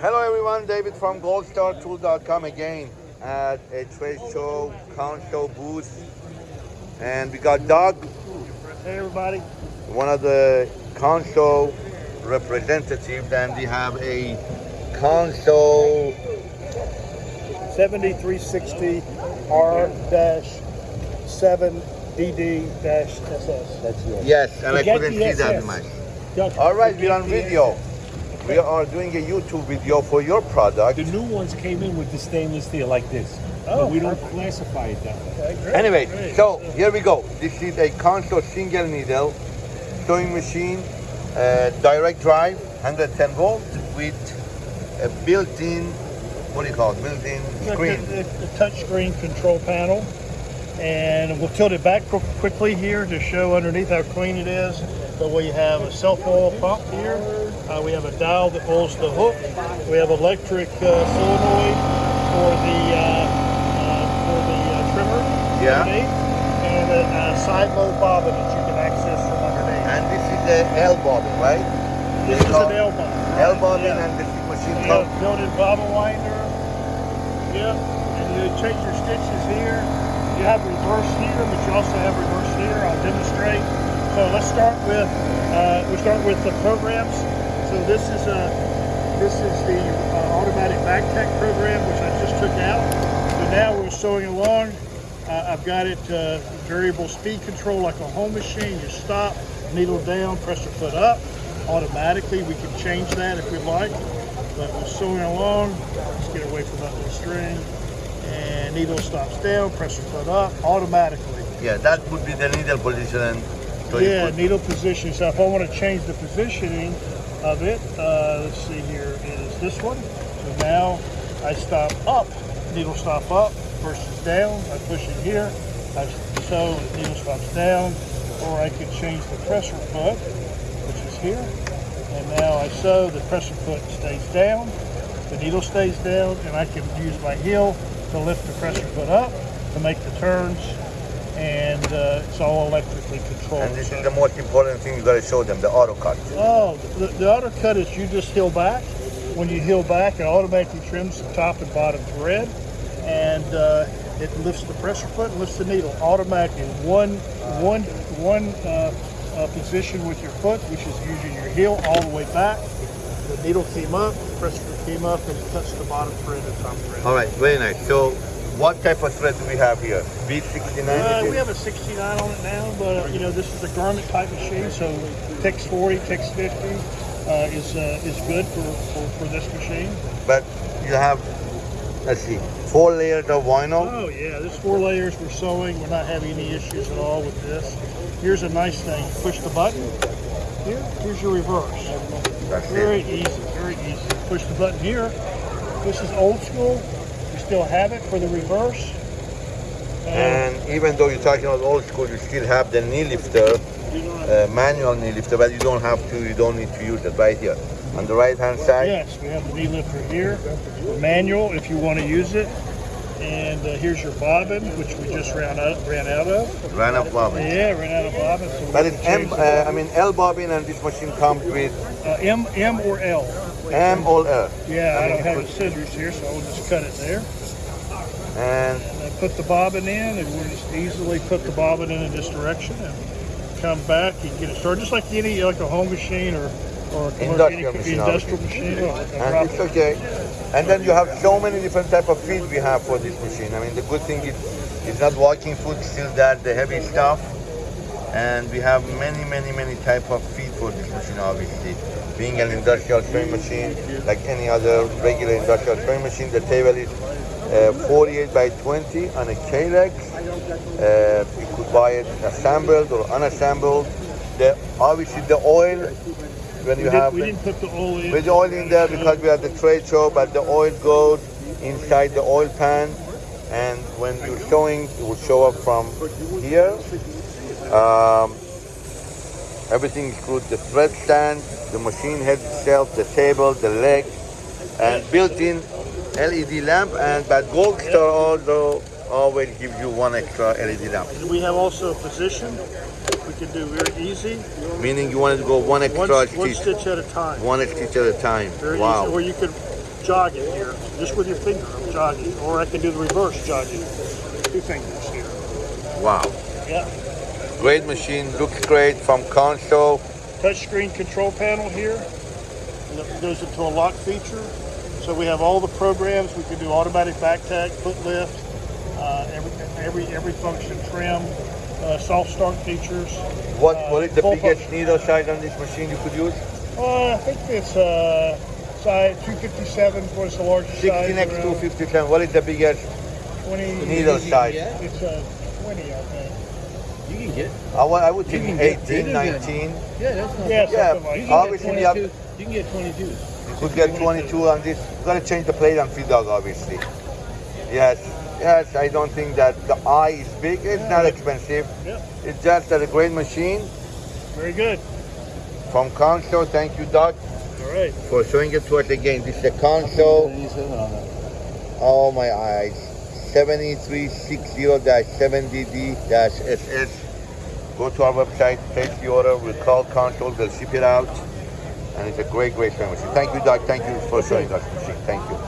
Hello everyone, David from goldstartool.com again at a trade show, Consew booth. And we got Doug, Hey everybody. one of the Consew representatives, and we have a Consew 7360 R-7DD-SS. That's yours. Yes, and I couldn't see that much. All right, we're on video. We are doing a YouTube video for your product. The new ones came in with the stainless steel like this. Oh, but we don't perfect. classify it that way. Okay, great, Anyway, great. so here we go. This is a Consew single needle sewing machine, uh, direct drive, 110 volt with a built-in, what do you call it, built-in screen. The, the, the touch screen control panel. And we'll tilt it back quickly here to show underneath how clean it is. But we have a self-oil pump here. Uh, we have a dial that holds the hook. We have electric uh, solenoid for the uh, uh, for the uh, trimmer Yeah. underneath, and a, a side load bobbin that you can access from underneath. And this is the L bobbin, right? this they is an L bobbin. L bobbin Yeah. and this machine have built-in bobbin winder. Yep. And you change your stitches here. You have reverse here, but you also have reverse here. I'll demonstrate. So let's start with uh, we start with the programs. So this is a this is the uh, automatic back tack program, which I just took out. So now we're sewing along. Uh, I've got it uh, variable speed control like a home machine. You stop, needle down, press your foot up. Automatically, we can change that if we like. But we're sewing along. Let's get away from that little string. And needle stops down, press your foot up automatically. Yeah, that would be the needle position. So yeah, needle position. So if I want to change the positioning of it, uh, let's see here, is this one. So now I stop up, needle stop up versus down. I push it here, I sew, the needle stops down, or I could change the pressure foot, which is here. And now I sew, the pressure foot stays down, the needle stays down, and I can use my heel to lift the pressure foot up to make the turns. And uh, it's all electrically controlled. and this So- is the most important thing you gotta show them, the auto cut. Oh, the, the auto cut is you just heel back. When you heel back, it automatically trims the top and bottom thread, and uh, it lifts the pressure foot and lifts the needle automatically. One, one, one uh, uh, position with your foot, which is using your heel all the way back. The needle came up, pressure came up, and touched the bottom thread and top thread. All right, very nice. So what type of thread do we have here? B69? Uh, we have a 69 on it now, but uh, you know this is a garment type machine, so Tex 40, Tex 50 uh, is uh, is good for, for, for this machine. But you have, let's see, four layers of vinyl. Oh yeah, this four layers we're sewing. We're not having any issues at all with this. Here's a nice thing. Push the button. Here, here's your reverse. That's Very it. easy, very easy. Push the button here. This is old school. Still have it for the reverse. And even though you're talking about old school, you still have the knee lifter, uh, manual knee lifter, but you don't have to, you don't need to use it right here. On the right hand side, Yes, we have the knee lifter here, manual if you want to use it. And uh, here's your bobbin, which we just ran out, ran out of. run up bobbin. Yeah, ran out of bobbin. So But it's M, uh, I mean L bobbin and this machine comes with uh, M, M or L. M or L. Yeah, I I don't have the scissors here, so I'll just cut it there. And And I put the bobbin in, and we'll just easily put the bobbin in in this direction and come back and get it started, just like any like a home machine or or a commercial- Industrial machine, industrial machine. and it's okay. And then you have so many different type of feed we have for this machine. I mean, the good thing is it's not walking foot, still that the heavy stuff. And we have many, many, many type of feet for this machine, obviously. Being an industrial sewing machine, like any other regular industrial sewing machine, the table is uh, 48 by 20 on a K-legs. Uh, you could buy it assembled or unassembled. The, obviously, the oil, when We, you did, have we the- didn't put the oil in. with the oil in there because we are at the trade show, but the oil goes inside the oil pan, and when you're showing, it will show up from here. Um, everything includes the thread stand, the machine head itself, the table, the leg, and built-in LED lamp. And but Gold Star also always gives you one extra LED lamp, And we have also a position we can do very easy, meaning you wanted to go one one, extra one stitch, stitch at a time. one stitch at a time. Very Wow. easy. Or you could jog it here, just with your finger, I'm jogging, or I can do the reverse jogging. Two fingers here. Wow. Yeah. Great machine, looks great from Consew. Touchscreen control panel here. And it goes into a lock feature. So we have all the programs. We can do automatic back tag, foot lift, uh, every every every function, trim, uh, soft start features. What Uh, what is the biggest needle size on this machine you could use? Uh, I think it's uh, size 257 was the largest 60 size. next around 257. What is the biggest 20 needle size? It's uh, 20, I think. You can get. I, wa- I would think can get 18, bigger than- 19. Yeah, that's not. Yeah, bad. Yeah, like You that. can obviously get you 22. You can get 22. You could get 22 on this. You gotta change the plate on feed dog, obviously. Yes, yes. I don't think that the eye is big. It's not expensive. Yep, It's just a great machine very good. from Consew. Thank you, Doc, All right. for showing it to us again. This is a Consew. Oh my eyes. 7360-7DD-SS. Go to our website, place the order, we'll call Consew, they'll ship it out. And it's a great, great machine. Thank you, Doc. Thank you for showing us machine. Thank you.